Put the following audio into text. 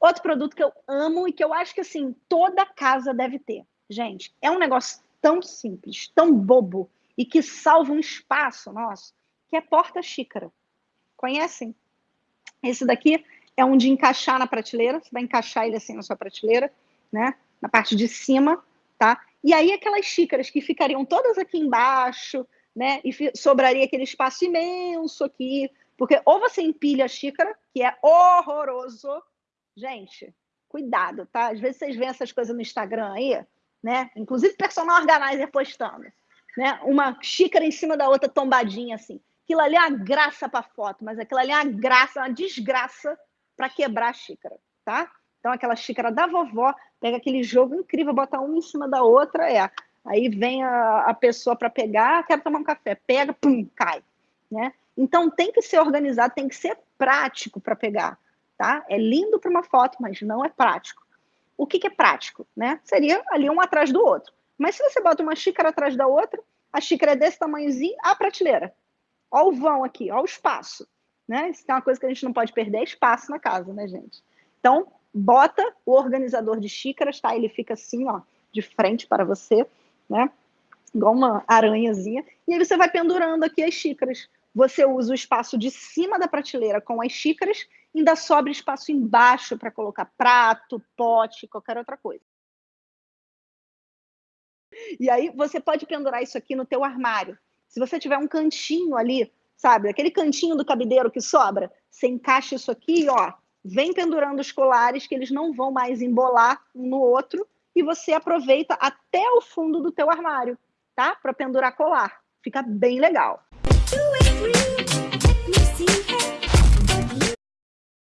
Outro produto que eu amo e que eu acho que assim toda casa deve ter. Gente, é um negócio tão simples, tão bobo e que salva um espaço nosso, que é porta-xícara. Conhecem? Esse daqui é um de encaixar na prateleira, você vai encaixar ele assim na sua prateleira, né? Na parte de cima, tá? E aí aquelas xícaras que ficariam todas aqui embaixo, né? E sobraria aquele espaço imenso aqui, porque ou você empilha a xícara, que é horroroso, gente, cuidado, tá? Às vezes vocês veem essas coisas no Instagram aí, né? Inclusive personal organizer postando, né? Uma xícara em cima da outra tombadinha assim. Aquilo ali é uma graça para foto, mas aquilo ali é uma graça, uma desgraça para quebrar a xícara, tá? Então aquela xícara da vovó, pega aquele jogo incrível, bota uma em cima da outra, é. Aí vem a, a pessoa para pegar, quero tomar um café, pega, pum, cai, né? Então tem que ser organizado, tem que ser prático para pegar, tá? É lindo para uma foto, mas não é prático. O que, que é prático, né? Seria ali um atrás do outro. Mas se você bota uma xícara atrás da outra, a xícara é desse tamanhozinho, a prateleira. Olha o vão aqui, olha o espaço. Né? Isso é uma coisa que a gente não pode perder, é espaço na casa, né, gente? Então, bota o organizador de xícaras, tá? Ele fica assim, ó, de frente para você, né? Igual uma aranhazinha. E aí você vai pendurando aqui as xícaras. Você usa o espaço de cima da prateleira com as xícaras, ainda sobra espaço embaixo para colocar prato, pote, qualquer outra coisa. E aí você pode pendurar isso aqui no teu armário. Se você tiver um cantinho ali, sabe, aquele cantinho do cabideiro que sobra, você encaixa isso aqui, ó, vem pendurando os colares que eles não vão mais embolar um no outro e você aproveita até o fundo do teu armário, tá? Para pendurar colar. Fica bem legal.